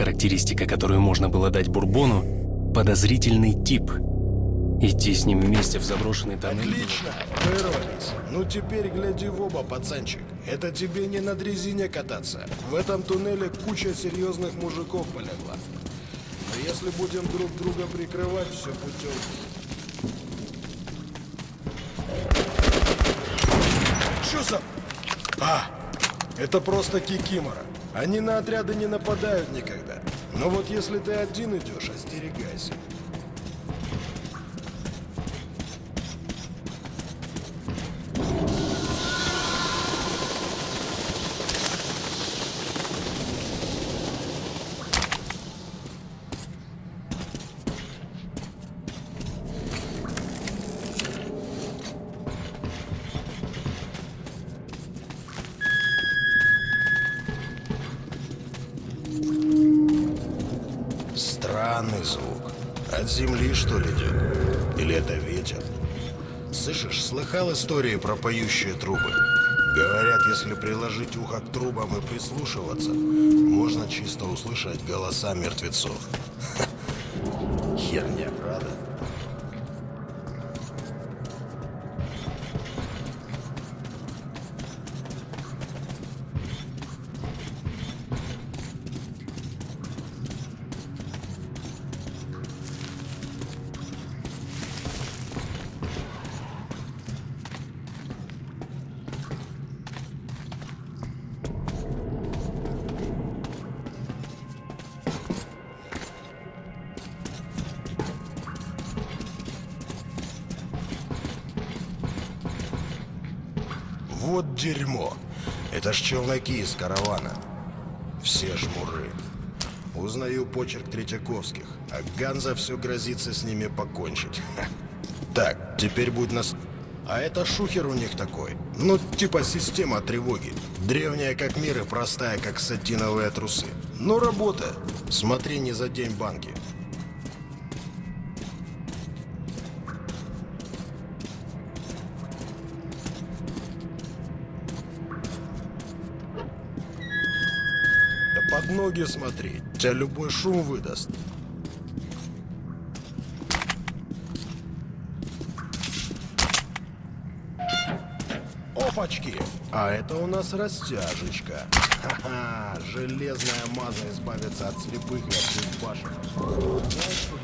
характеристика, которую можно было дать Бурбону, подозрительный тип. Идти с ним вместе в заброшенный тоннель... Отлично, вырвались. Ну теперь гляди в оба, пацанчик. Это тебе не на дрезине кататься. В этом туннеле куча серьезных мужиков полегла. Но если будем друг друга прикрывать, все путем. Что за... А, это просто кикимора. Они на отряды не нападают никогда. Но вот если ты один идешь, остерегайся. Слыхал истории про поющие трубы? Говорят, если приложить ухо к трубам и прислушиваться, можно чисто услышать голоса мертвецов. Херня, челноки из каравана. Все жмуры. Узнаю почерк Третьяковских, а Ганза все грозится с ними покончить. Ха. Так, теперь будь нас... А это шухер у них такой. Ну, типа система тревоги. Древняя как мир и простая как сатиновые трусы. Но работа. Смотри, не задень банки. Ноги смотри. Тебя любой шум выдаст. Опачки! А это у нас растяжечка. Ха-ха! Железная маза избавится от слепых и от безбашенных.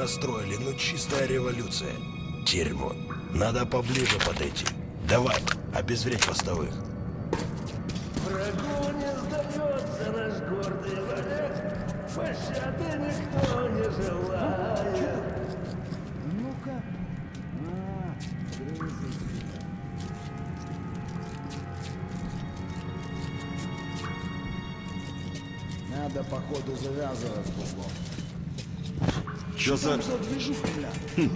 Настроили, ну чистая революция. Дерьмо. Надо поближе подойти. Давай, обезвредь постовых. Движуха, бля? Ну?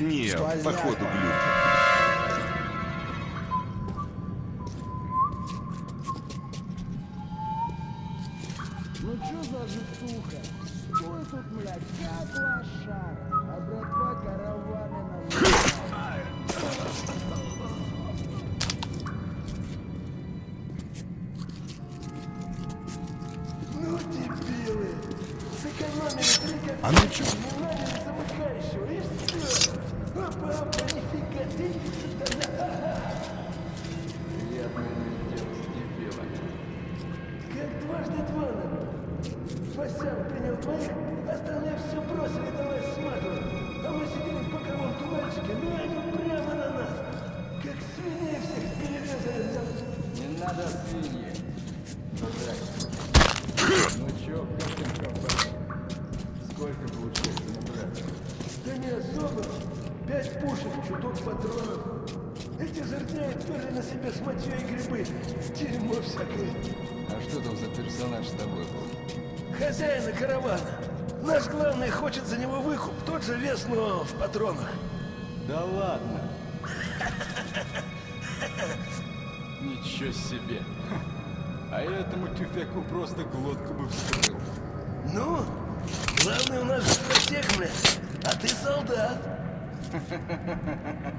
Не, походу глюк. Пять пушек, чуток патронов. Эти жердяи тоже на себе с мочой и грибы. Дерьмо всякое. А что там за персонаж с тобой был? Хозяина каравана. Наш главный хочет за него выкуп. Тот же вес, но в патронах. Да ладно. Ничего себе. А я этому тюфяку просто глотку бы вскрыл. Ну, главный у нас же стратег, блядь. А ты солдат. ハハハハ。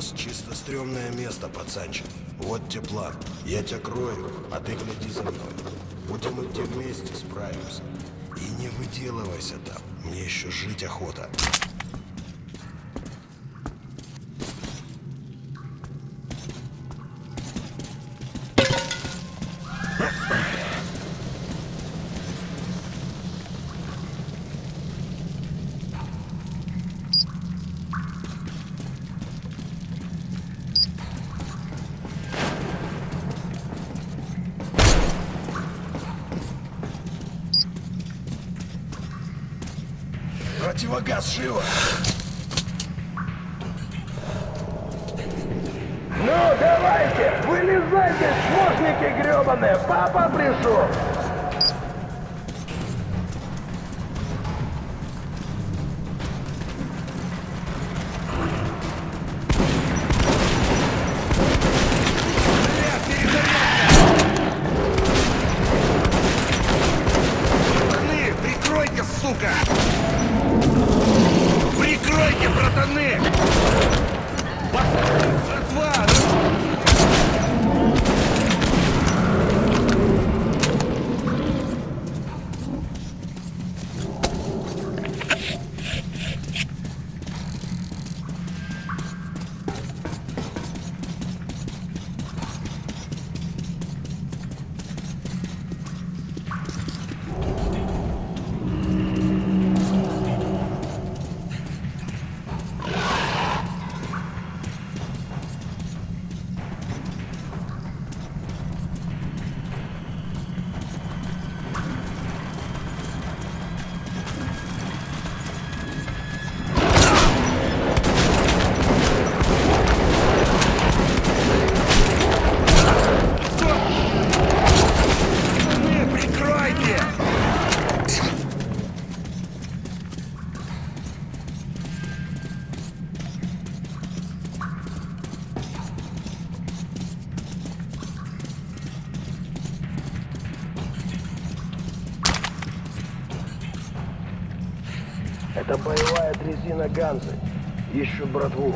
Мост чисто стрёмное место, пацанчик. Вот тебе план. Я тебя крою, а ты гляди за мной. Будем идти вместе, справимся. И не выделывайся там. Мне еще жить охота. Противогаз живо! Это боевая дрезина Ганзы. Ищут братву.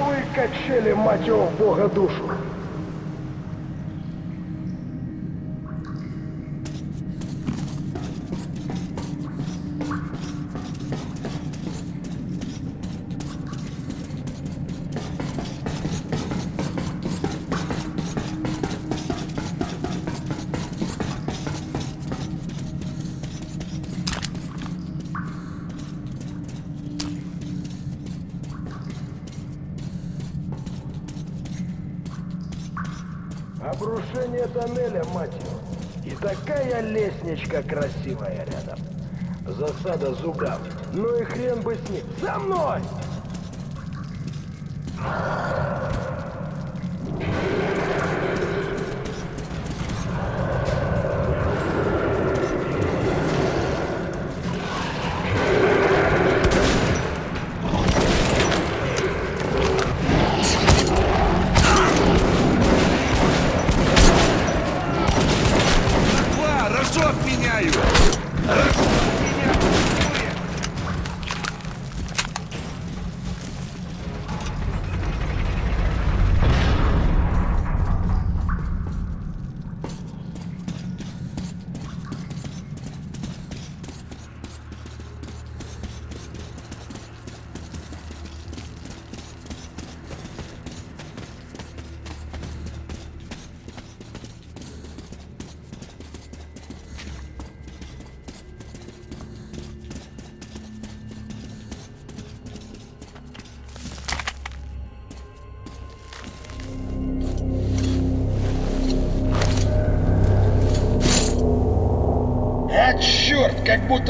Ну и качели, мать его, бога душу. に何の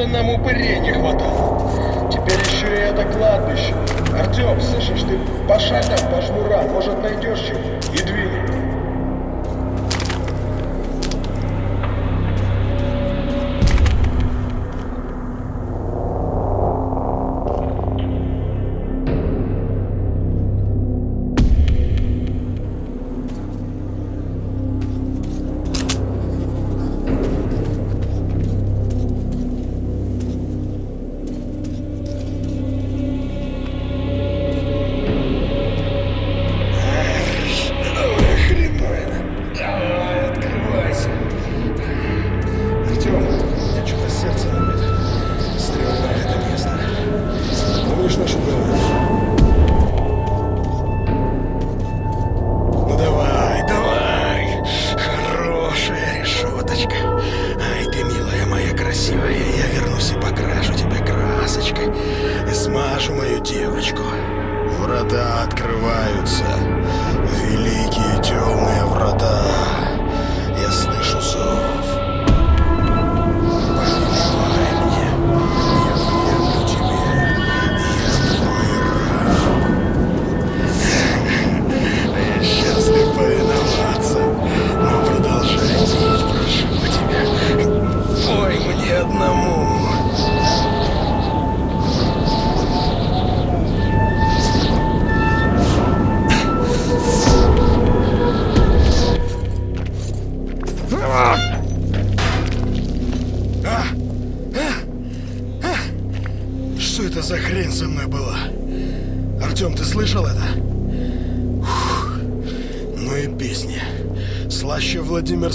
esto anda muy.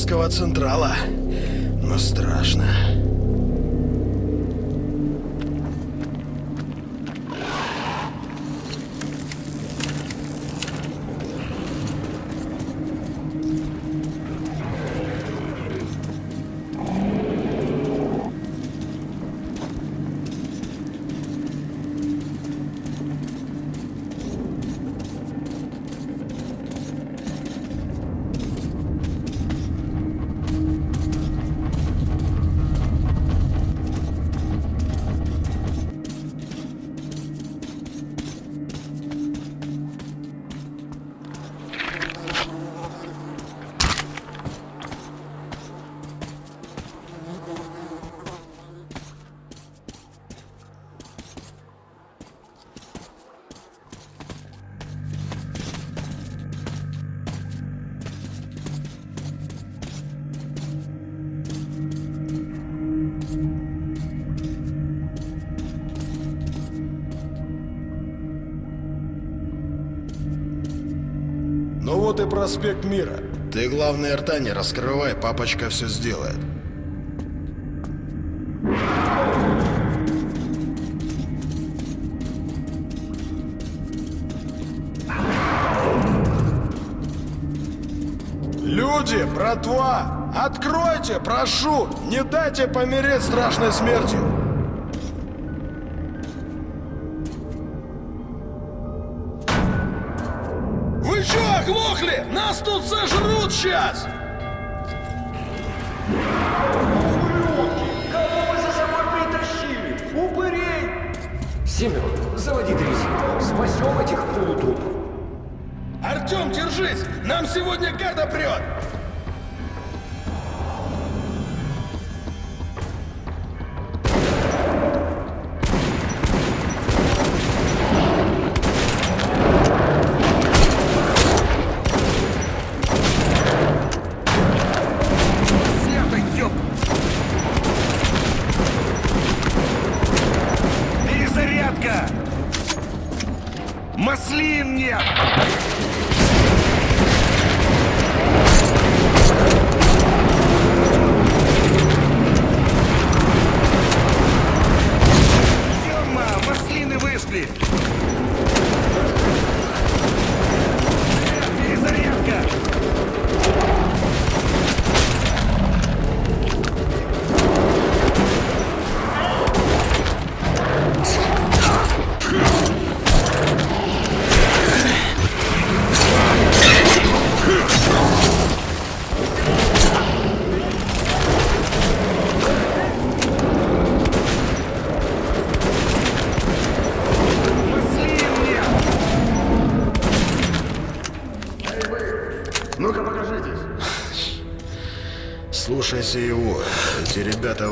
Московского Централа. Вот и проспект Мира. Ты, главное, рта не раскрывай, папочка все сделает. Люди, братва, откройте, прошу, не дайте помереть страшной смертью. Нас тут сожрут сейчас! Кого вы за собой притащили? Упырей! Семен, заводи дрезину. Спасем этих полутрупов. Артем, держись! Нам сегодня гада прет!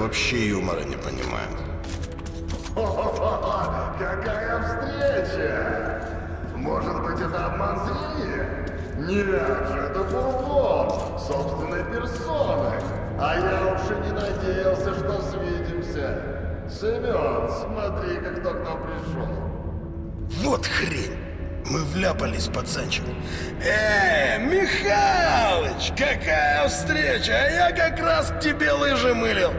Вообще юмора не понимают. Какая встреча! Может быть, это обман зрения? Нет же, это Бурбон, собственной персоной. А я уж и не надеялся, что свидимся. Семен, смотри-ка, кто к нам пришел. Вот хрень! Мы вляпались, пацанчик. Эй, Михалыч, какая встреча! А я как раз к тебе лыжи мылил.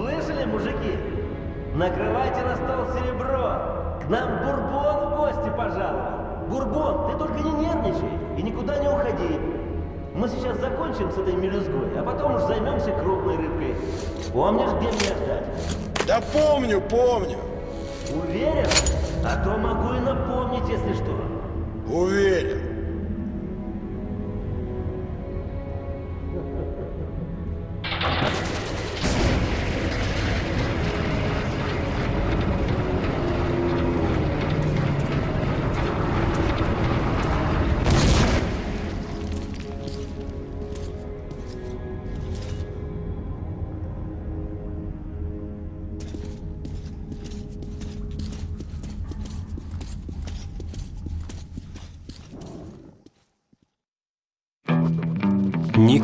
Слышали, мужики? На стол серебро. К нам Бурбон в гости пожаловал. Бурбон, ты только не нервничай и никуда не уходи. Мы сейчас закончим с этой мелюзгой, а потом уж займемся крупной рыбкой. Помнишь, где меня ждать? Да помню, помню. Уверен? А то могу и напомнить, если что. Уверен.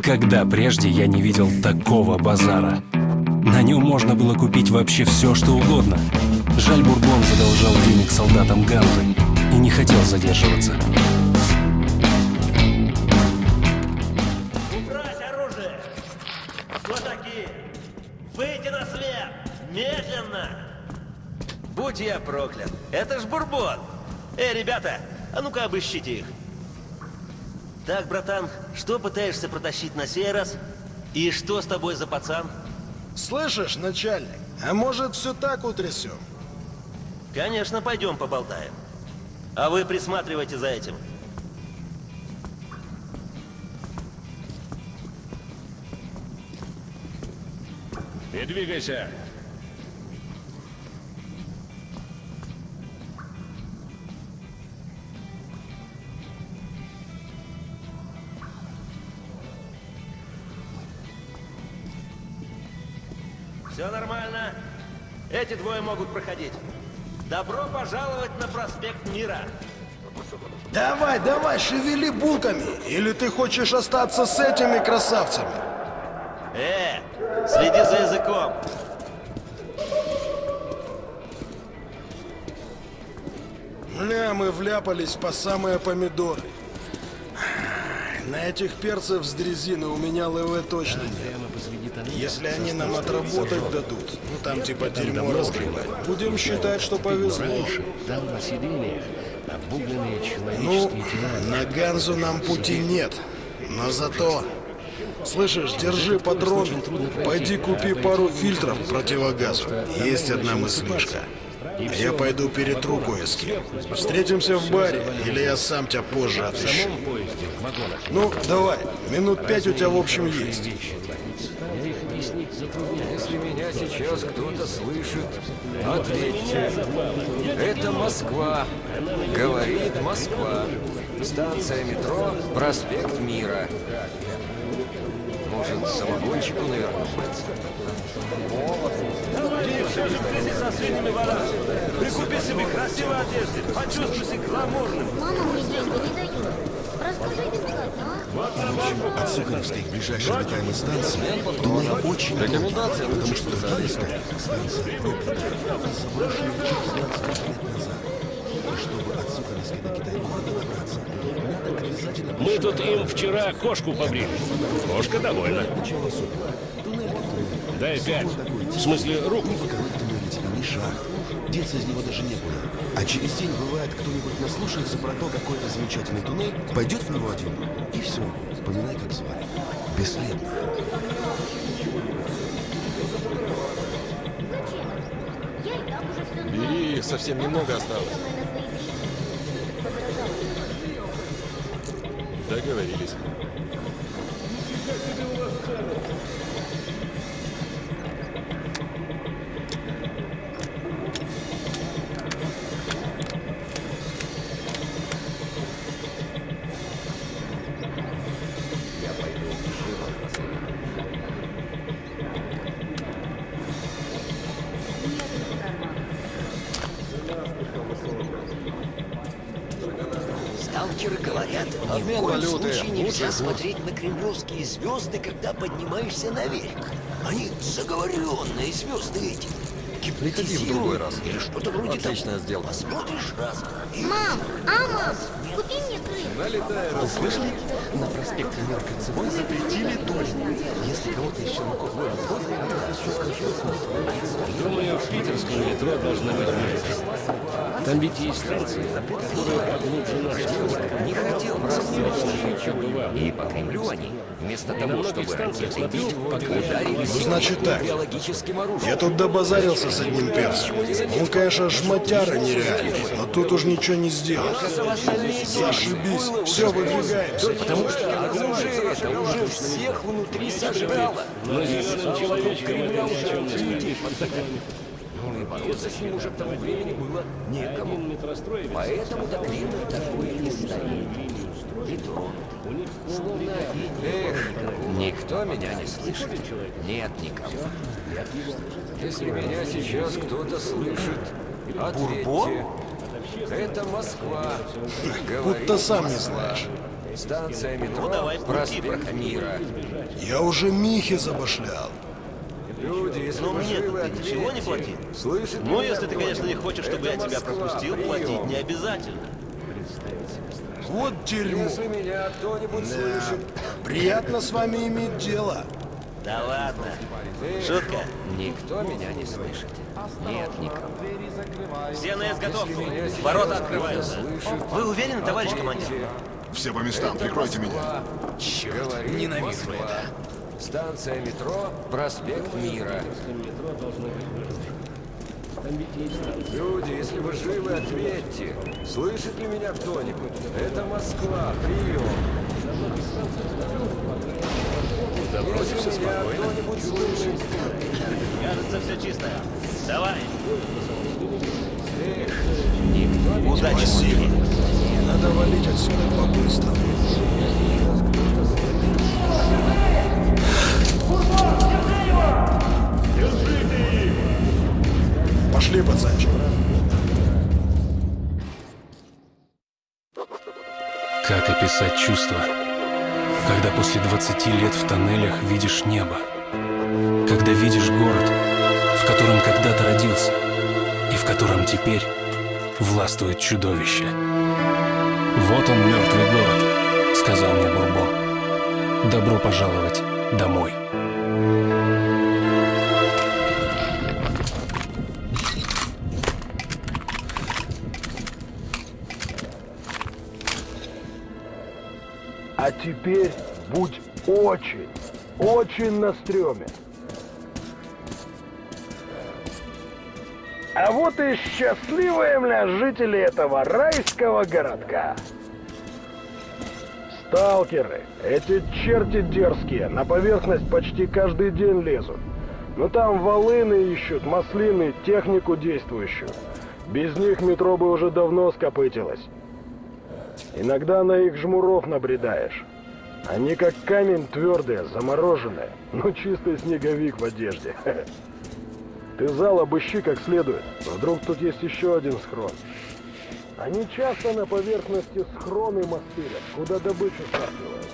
Никогда прежде я не видел такого базара. На нем можно было купить вообще все, что угодно. Жаль, Бурбон задолжал денег солдатам Ганзы и не хотел задерживаться. Убрать оружие! Кто такие? на свет! Медленно! Будь я проклят! Это ж Бурбон! Эй, ребята, а ну-ка обыщите их. Так, братан, что пытаешься протащить на сей раз? И что с тобой за пацан? Слышишь, начальник, а может все так утрясем? Конечно, пойдем поболтаем. А вы присматривайте за этим. Не двигайся. Все нормально. Эти двое могут проходить. Добро пожаловать на проспект Мира. Давай, давай, шевели булками! Или ты хочешь остаться с этими красавцами? Э, следи за языком. Бля, мы вляпались по самые помидоры. На этих перцев с дрезины у меня ЛВ точно нет. Если они нам отработать дадут, ну там типа дерьмо разгребать, будем считать, что повезло. Там на сиденьях обугленные Ну, человеческие тела. на Ганзу нам пути нет, но зато... Слышишь, держи патрон, пойди купи пару фильтров противогазу. Есть одна мыслишка. Я пойду перетру кое с кем. Встретимся в баре, или я сам тебя позже отыщу. Ну, давай, минут пять у тебя в общем есть. Вещи творится. Я их объяснить затрудняюсь. Если сейчас кто-то слышит, ответьте. Это Москва. Говорит Москва. Станция метро, проспект Мира. Может, самогончику навернуть? Ты все же вместе со свиными волосами. Прикупи себе красивой одежды. Почувствуй себя гламурным. Мама мне деньги не дает. Расскажи бесплатно, а? От Сухаревской к ближайшей обитаемой станции туннель очень долгий, потому что другая станция проклята. Заброшенная еще 16 лет назад. И чтобы от Сухаревской до Китай-города добраться, надо обязательно... Мы тут им вчера кошку побрили. Кошка довольна. Дай пять. В смысле, руку. Никакой туннель тебе не шаг. Деться из него даже некуда. А через день, бывает, кто-нибудь наслушается про то, какой это замечательный туннель, пойдет в него один, и все. Поминай, как звали. Бесследно. Бери, их совсем немного осталось. Договорились. Говорят, ни в коем случае нельзя смотреть на кремлевские звезды, когда поднимаешься наверх. Они заговоренные звезды эти. Приходи в другой раз. Или что-то вроде Отличная того. сделка. Посмотришь раз. и- Мам, а мам, купи мне крыс. Налетай, Слышали? На проспекте Мира Кольцевой запретили дождь. Если кого-то челноков ловят с глаза, это все. Думаю, в питерском метро должна быть музыка. Там ведь есть поглубже нашей. Не хотел. И по Кремлю они, вместо того, чтобы пока- ударили Ну, значит так. Я тут добазарился с одним перцем. Он, конечно, шматяра нереальный, но тут уж ничего не сделаешь. Зашибись. Все, выдвигаемся. Потому что оружие это уже всех внутри сожрало. Но зеленым человечком это ни о бороться с ним уже к тому времени было некому. Поэтому до Кремля такое не стоит. И тронутый. Словно Эх, никто меня не слышит. Нет никого. Если меня сейчас кто-то слышит, ответьте. Это Москва. Будто сам не знаешь. Станция метро, Ну, давай, пути, проспект Мира. Я уже Михи забашлял. Люди, если Но мне ты ничего не платил. Слышит Ну, если ты, конечно, не хочешь, чтобы я тебя пропустил, прием. платить не обязательно. Вот дерьмо. Если меня кто-нибудь слышит, Приятно с вами иметь дело. Да ладно. Шутка. Никто меня не слышит. Нет никого. Все на изготовку. Ворота открываются. Вы уверены, товарищ командир? Все по местам, прикройте меня. Черт, ненавижу это. Станция метро, проспект Мира. Люди, если вы живы, ответьте. Слышит ли меня кто-нибудь? Это Москва, прием. Если меня кто-нибудь слышит, Кажется, все чисто. Давай. Удачи, Спасибо. Надо валить отсюда по-быстрому. Пошли, пацанчик. Как описать чувство, когда после 20 лет в тоннелях видишь небо? Когда видишь город, в котором когда-то родился, и в котором теперь властвует чудовище. «Вот он, мертвый город», — сказал мне Бурбон. «Добро пожаловать домой». Теперь будь очень, очень на стреме. А вот и счастливые мля жители этого райского городка. Сталкеры, эти черти дерзкие, на поверхность почти каждый день лезут. Но там волыны ищут, маслины, технику действующую. Без них метро бы уже давно скопытилось. Иногда на их жмуров набредаешь. Они как камень твердые, замороженные. Ну, чистый снеговик в одежде. Ты зал обыщи как следует. Вдруг тут есть еще один схрон. Они часто на поверхности схроны мастерят, куда добычу стартивают.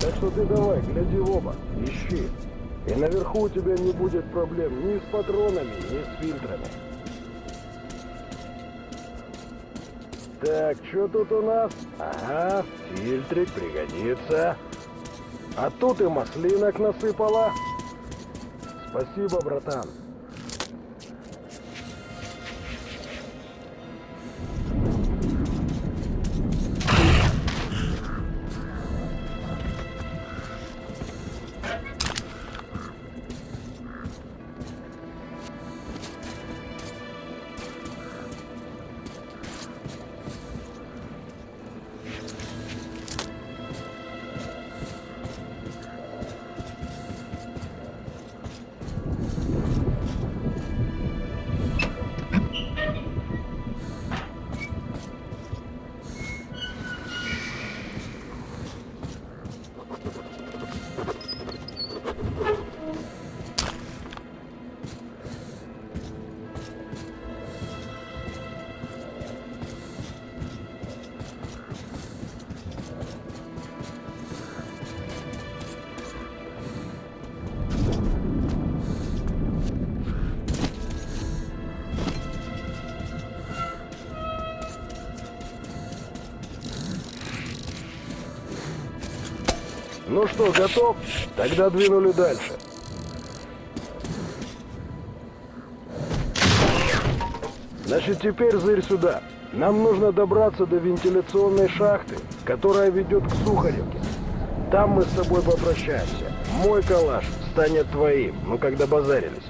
Так что ты давай, гляди в оба, ищи. И наверху у тебя не будет проблем ни с патронами, ни с фильтрами. Так, что тут у нас? Ага, фильтрик пригодится. А тут и маслинок насыпала. Спасибо, братан. Ну что, готов? Тогда двинули дальше. Значит, теперь зырь сюда. Нам нужно добраться до вентиляционной шахты, которая ведет к Сухаревке. Там мы с тобой попрощаемся. Мой калаш станет твоим, ну когда базарились.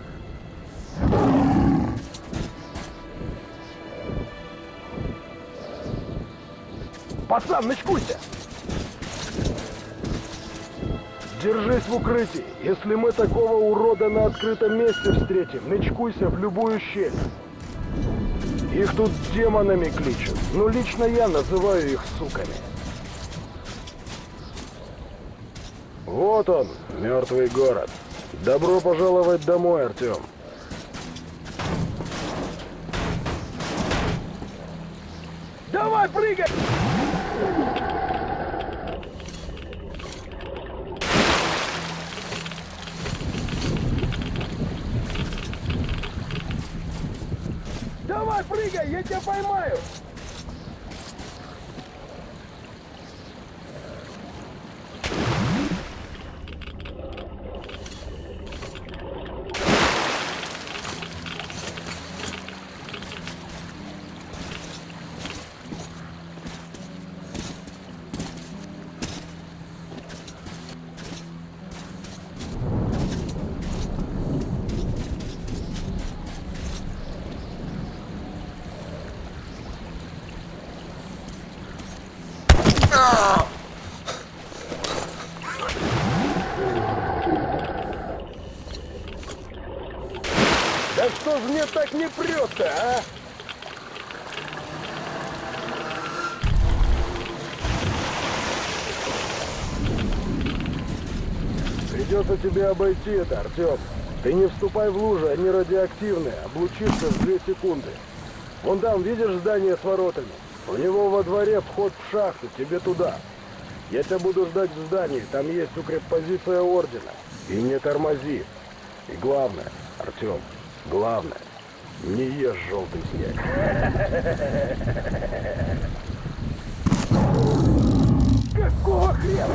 Пацан, начкуйся! Держись в укрытии. Если мы такого урода на открытом месте встретим, начкуйся в любую щель. Их тут демонами кличут. Ну, лично я называю их суками. Вот он, мертвый город. Добро пожаловать домой, Артем. Давай, прыгай! Давай, прыгай, я тебя поймаю! Да мне так не прет-то, а? Придется тебе обойти это, Артем. Ты не вступай в лужи, они радиоактивные, облучишься в две секунды. Вон там, видишь здание с воротами? У него во дворе вход в шахту, тебе туда. Я тебя буду ждать в здании, там есть укреппозиция Ордена. И не тормози. И главное, Артем, главное, не ешь желтый снег. Какого хрена?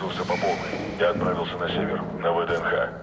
Рушился по полной. Я отправился на север, на ВДНХ.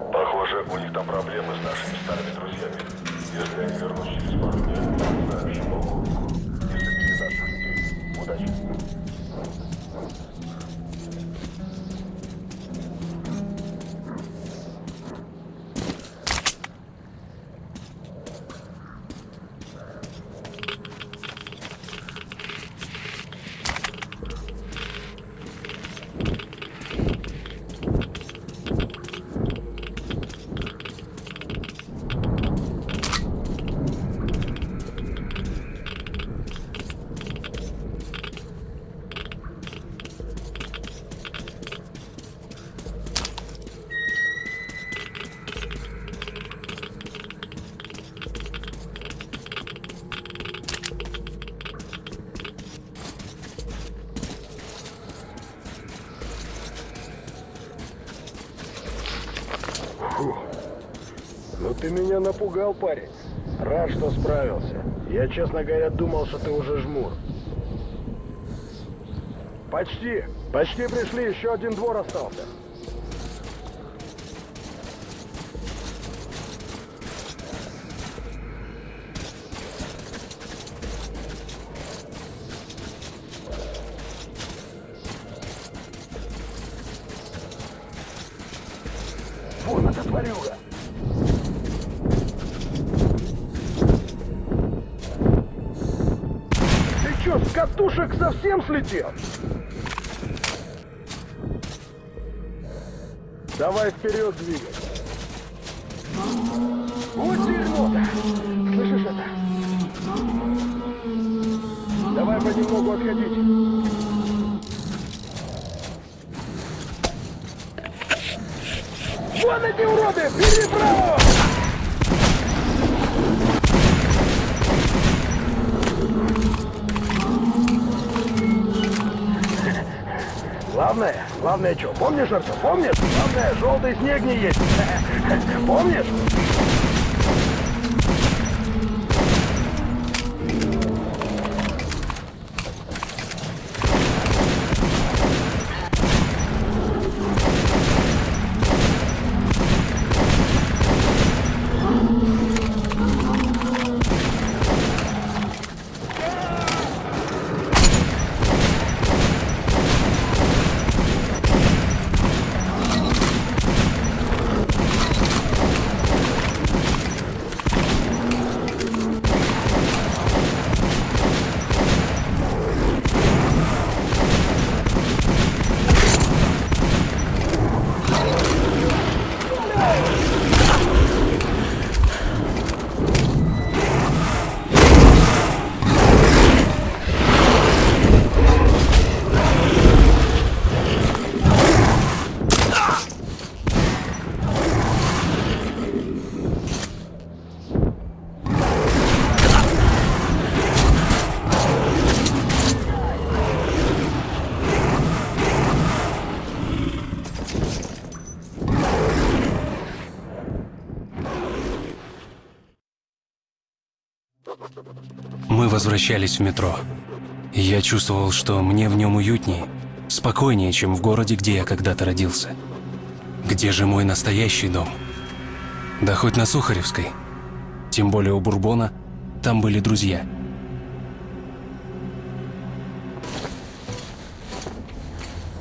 Меня напугал, парень. Рад, что справился. Я, честно говоря, думал, что ты уже жмур. Почти. Почти пришли. Еще один двор остался. Совсем слетел? Давай вперед двигай. Помнишь, Артем, помнишь? Главное, желтый снег не есть. Помнишь? Возвращались в метро. Я чувствовал, что мне в нем уютнее, спокойнее, чем в городе, где я когда-то родился. Где же мой настоящий дом? Да хоть на Сухаревской. Тем более у Бурбона там были друзья.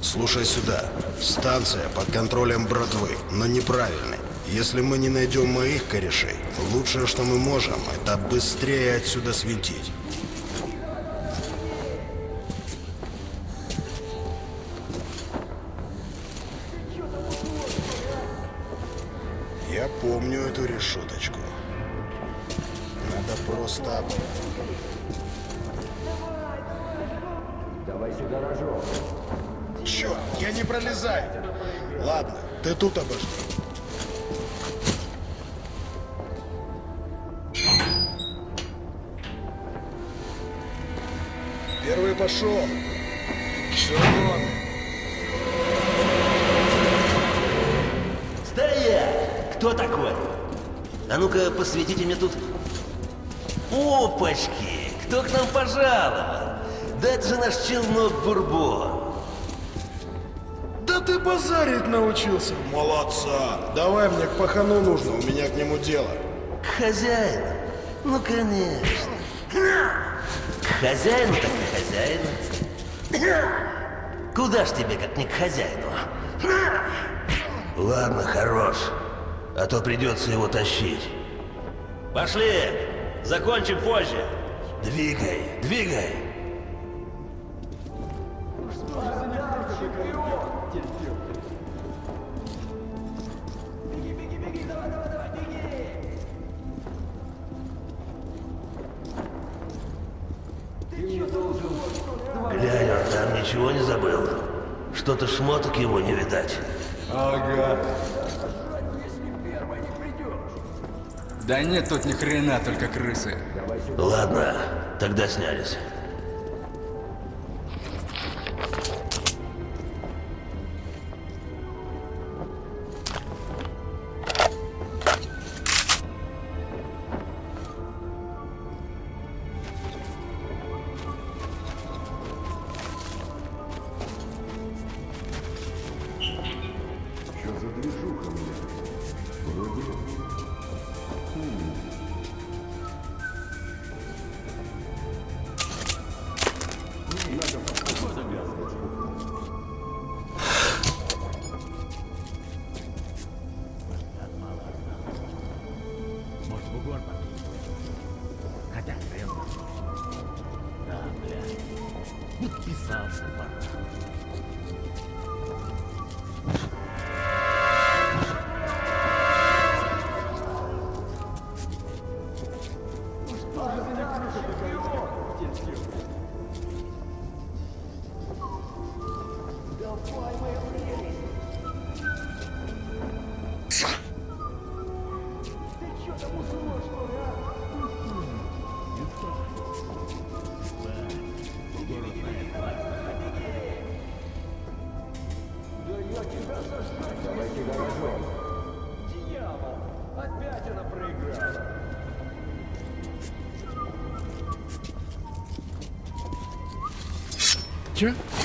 Слушай сюда. Станция под контролем братвы, но неправильной. Если мы не найдем моих корешей, лучшее, что мы можем, это быстрее отсюда светить. Эту решеточку. Надо просто... Давай сюда рожок. Черт, я не пролезаю. Ладно, ты тут Опачки! Кто к нам пожаловал? Да это же наш челнок Бурбон. Да ты базарить научился. Молодца. Давай мне к пахану нужно, у меня к нему дело. К хозяину? Ну, конечно. К хозяину так к хозяину. Куда ж тебе, как не к хозяину? Ладно, хорош. А то придется его тащить. Пошли! Закончим позже. Двигай, двигай. Глянь, он там ничего не забыл. Что-то шмоток его не видать. Ага. Да нет тут ни хрена, только крысы. Ладно, тогда снялись. Sure.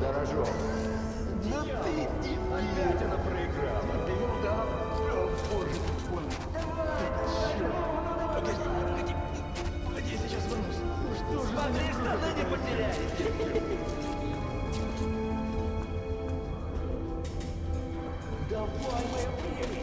Давай сюда рожок. Ну ты Опять она проиграла. Ты ну да. О, боже мой. Черт. Погоди, погоди. Погоди, я сейчас вернусь. Ну что же Смотри, штаны не потеряй. Давай, моя прелесть!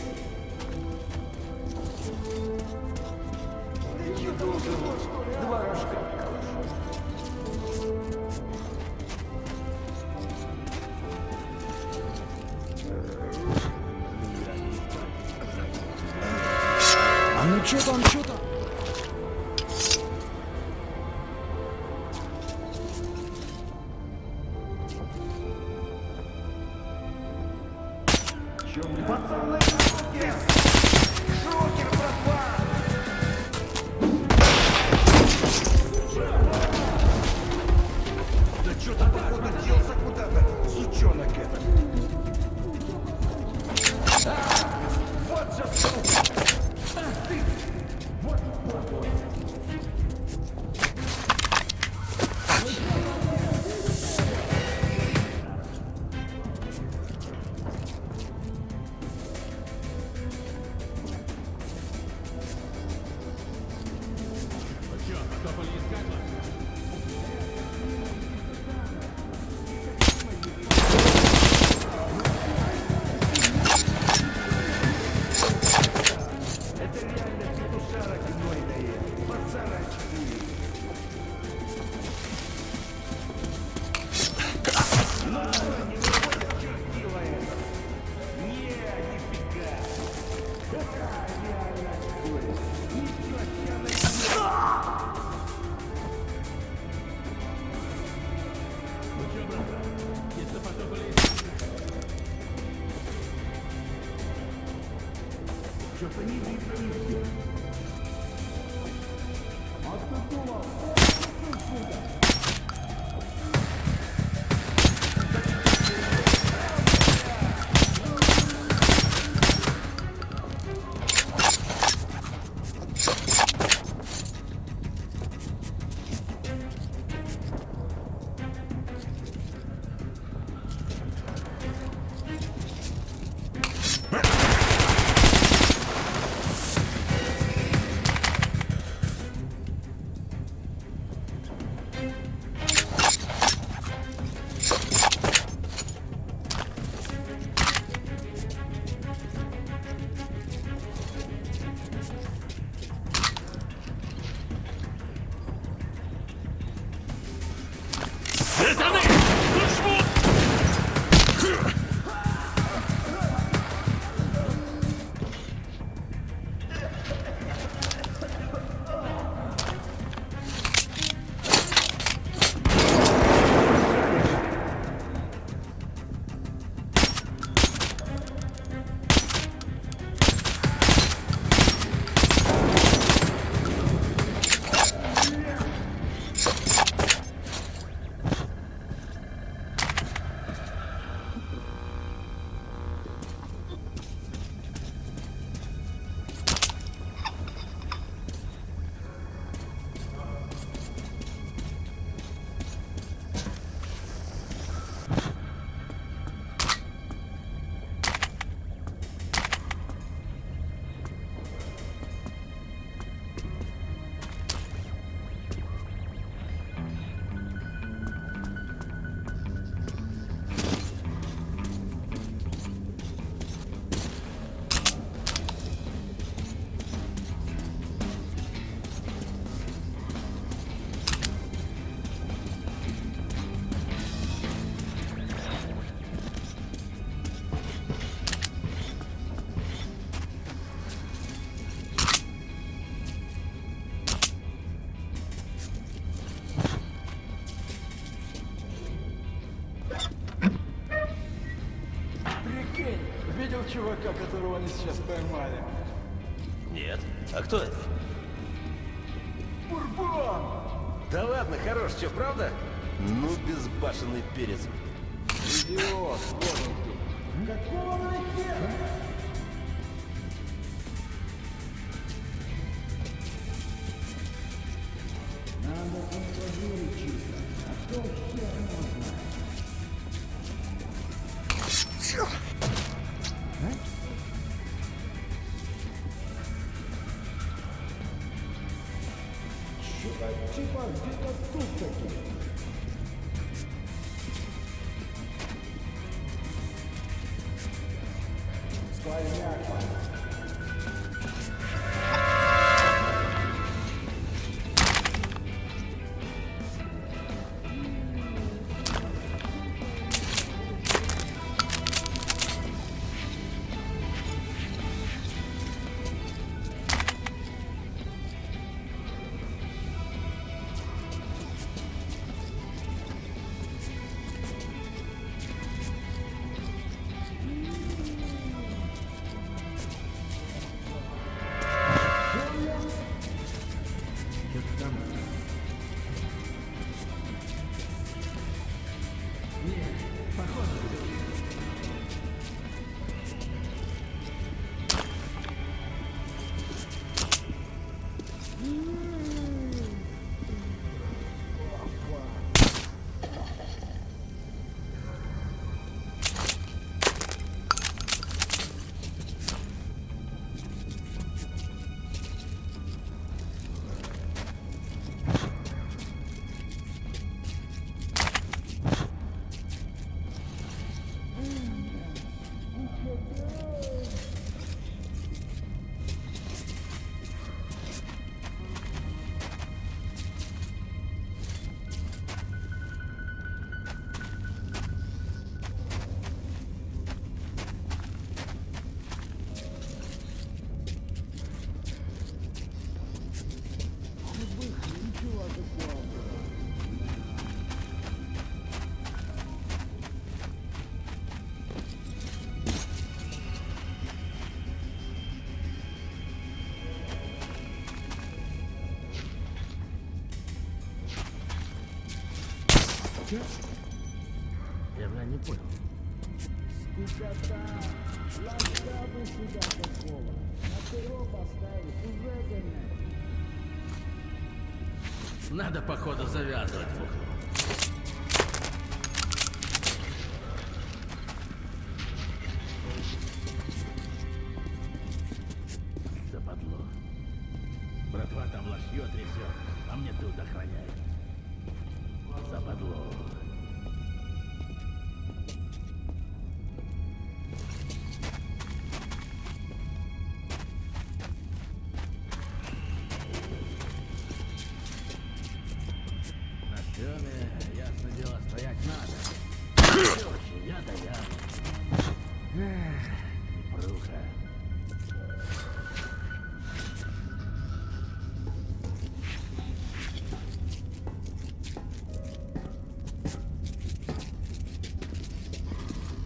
кого они сейчас поймали? Нет. А кто это? Бурбон! Да ладно, хорош, что, правда? Ну, безбашенный перец. Идиот, вот он тут. Какого хера? Надо контролировать чисто, а то хер можно. Надо, походу, завязывать бухло.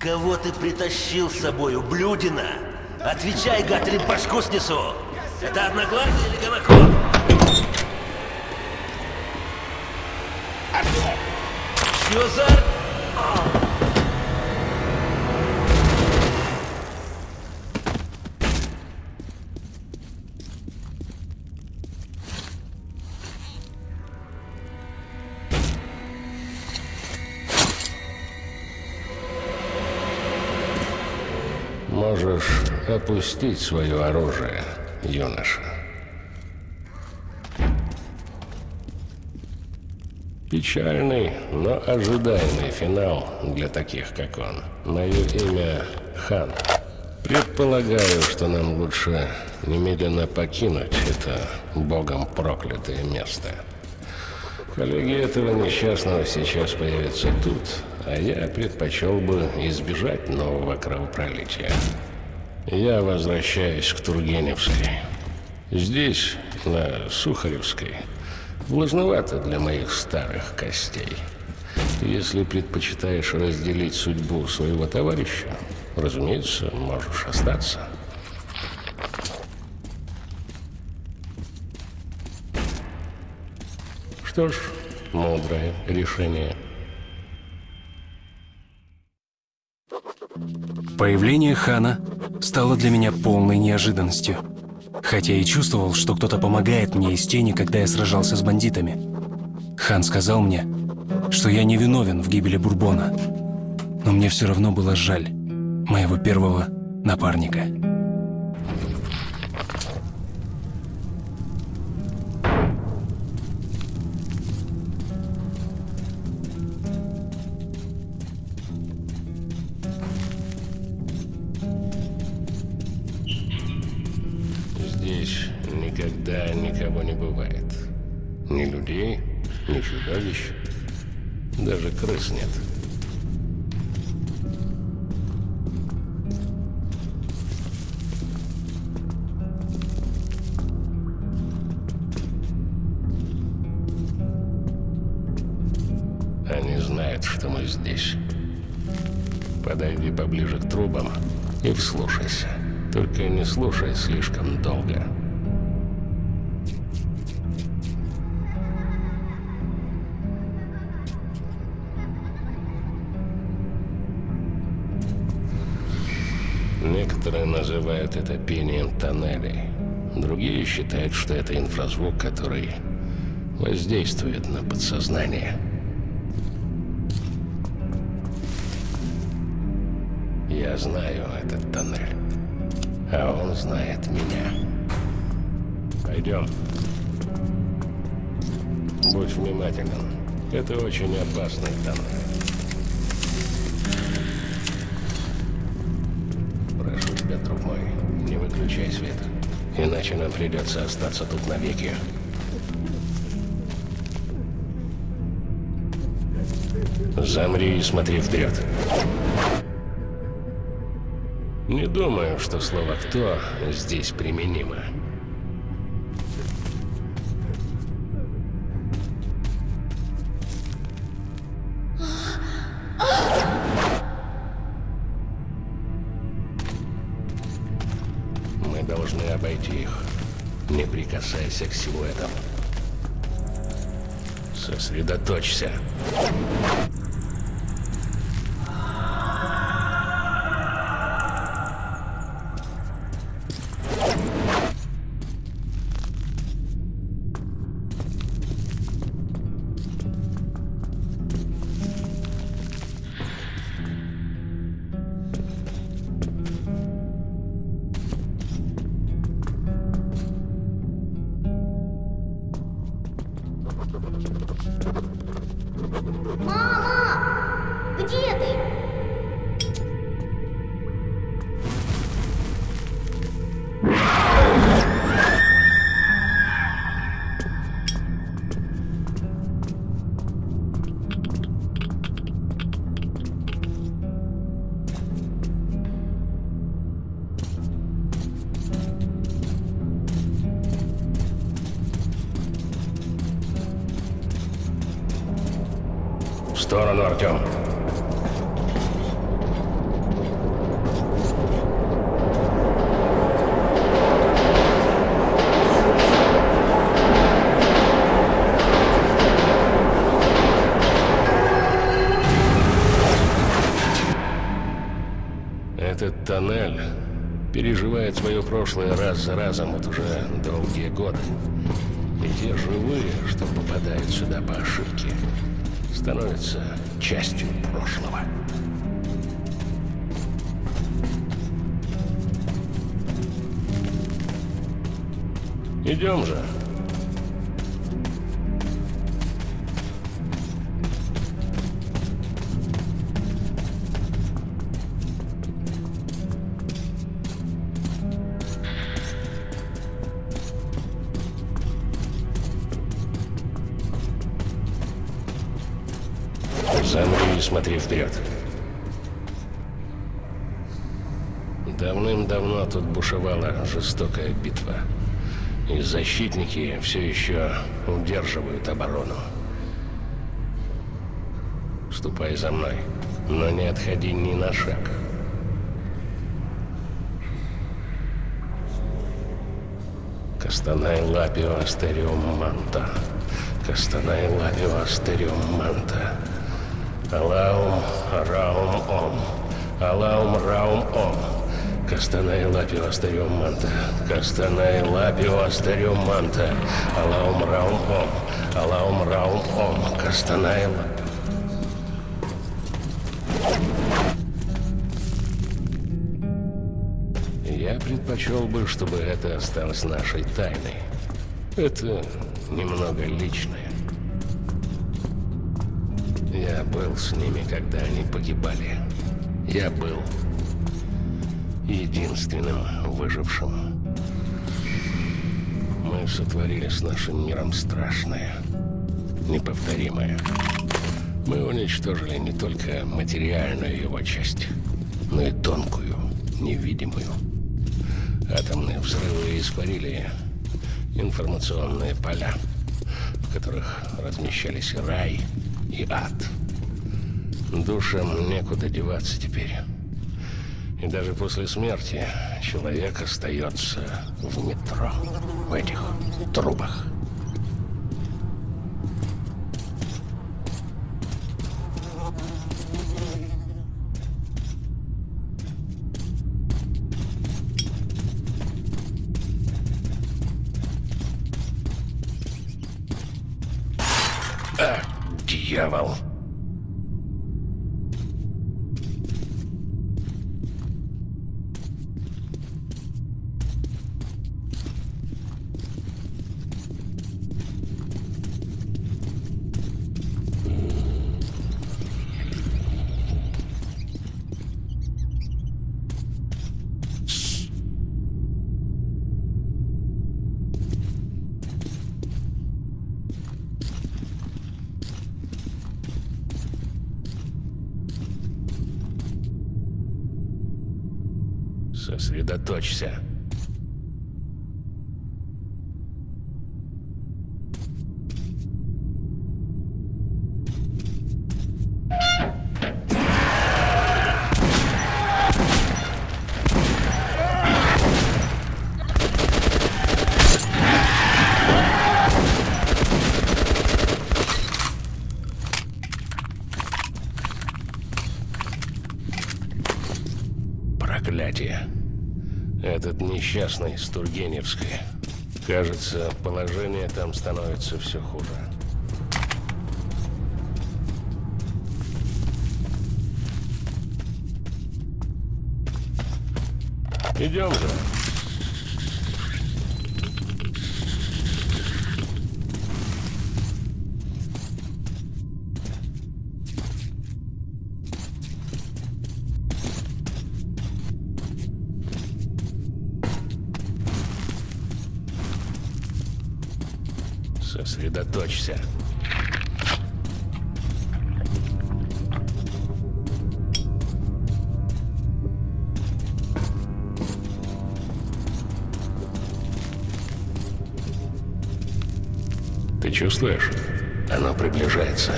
Кого ты притащил с собой, ублюдина? Отвечай, гад, или башку снесу! Это одноглазый или гомокон? Опустить свое оружие, юноша. Печальный, но ожидаемый финал для таких, как он. Мое имя Хан. Предполагаю, что нам лучше немедленно покинуть это богом проклятое место. Коллеги этого несчастного сейчас появятся тут, а я предпочел бы избежать нового кровопролития. Я возвращаюсь к Тургеневской. Здесь, на Сухаревской, влажновато для моих старых костей. Если предпочитаешь разделить судьбу своего товарища, разумеется, можешь остаться. Что ж, мудрое решение. Появление Хана стало для меня полной неожиданностью. Хотя и чувствовал, что кто-то помогает мне из тени, когда я сражался с бандитами. Хан сказал мне, что я не виновен в гибели Бурбона. Но мне все равно было жаль моего первого напарника. Воздействует на подсознание. Я знаю этот тоннель, а он знает меня. Пойдем. Будь внимателен. Это очень опасный тоннель. Прошу тебя, друг мой, не выключай свет. Иначе нам придется остаться тут навеки. Замри и смотри вперед. Не думаю, что слово «кто» здесь применимо. Мы должны обойти их. Не прикасайся к силуэтам. Сосредоточься. Мама! Прошлое раз за разом вот уже долгие годы. Замри и смотри вперед. Давным-давно тут бушевала жестокая битва. И защитники все еще удерживают оборону. Ступай за мной, но не отходи ни на шаг. Кастанай лапио астериум манта. Кастанай лапио астериум манта. Алаум раум ом. Алаум раум ом. Кастанай лапио астариум манта. Кастанай лапио астариум манта. Алаум раум ом. Алаум раум ом. Кастанай лапио. Я предпочел бы, чтобы это осталось нашей тайной. Это немного личное. Я был с ними, когда они погибали. Я был единственным выжившим. Мы сотворили с нашим миром страшное, неповторимое. Мы уничтожили не только материальную его часть, но и тонкую, невидимую. Атомные взрывы испарили информационные поля, в которых размещались рай и ад. Душам некуда деваться теперь. И даже после смерти человек остается в метро, в этих трубах. Сосредоточься. Этот несчастный с Тургеневской. Кажется, положение там становится все хуже. Идем же. Чувствуешь? Оно приближается.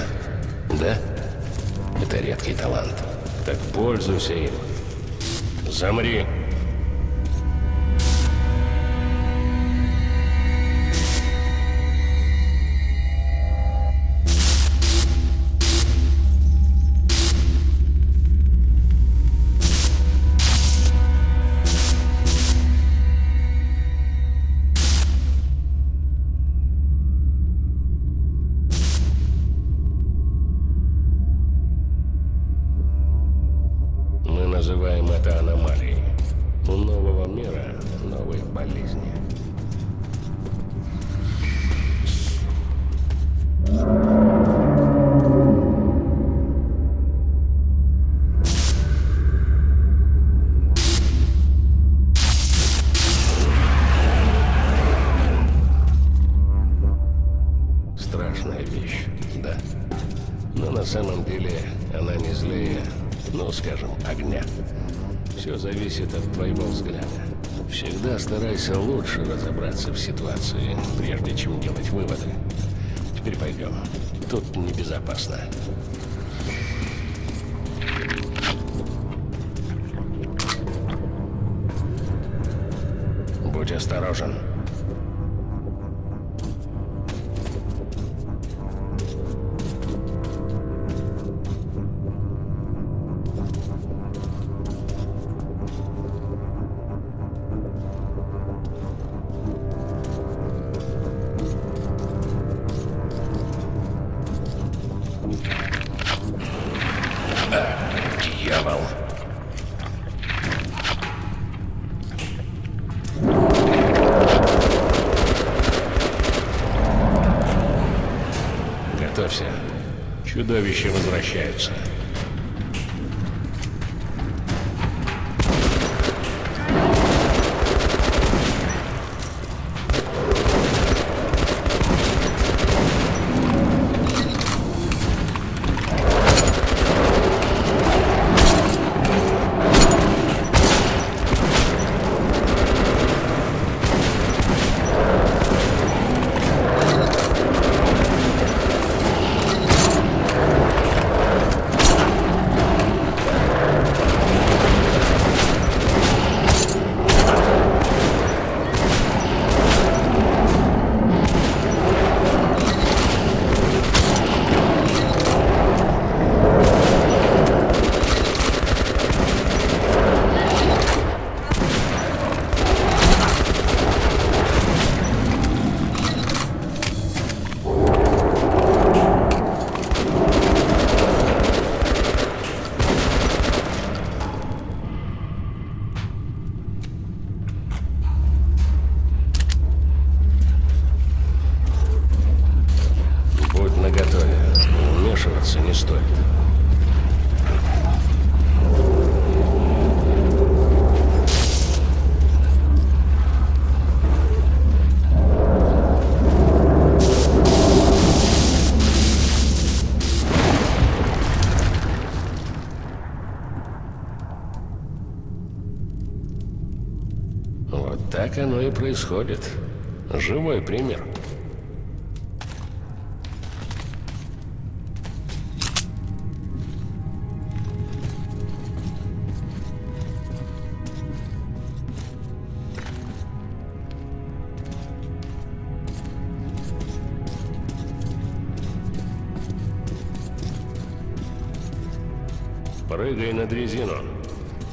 Да? Это редкий талант. Так пользуйся им. Замри. Всегда старайся лучше разобраться в ситуации, прежде чем делать выводы. Теперь пойдем. Тут небезопасно. Будь осторожен. происходит. Живой пример. Прыгай на дрезину.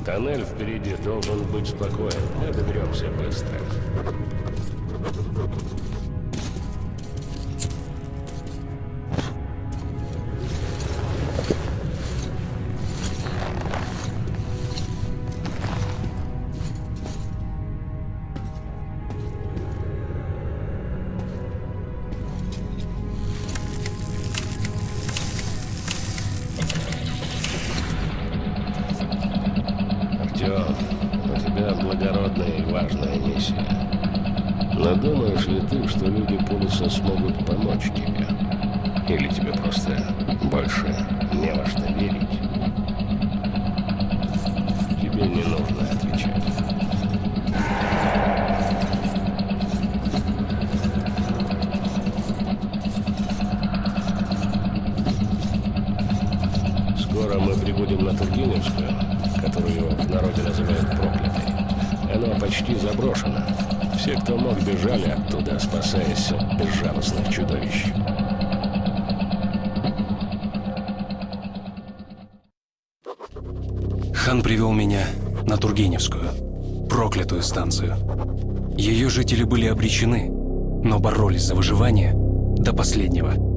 Тоннель впереди должен быть спокоен. Мы доберемся быстро. обречены, но боролись за выживание до последнего.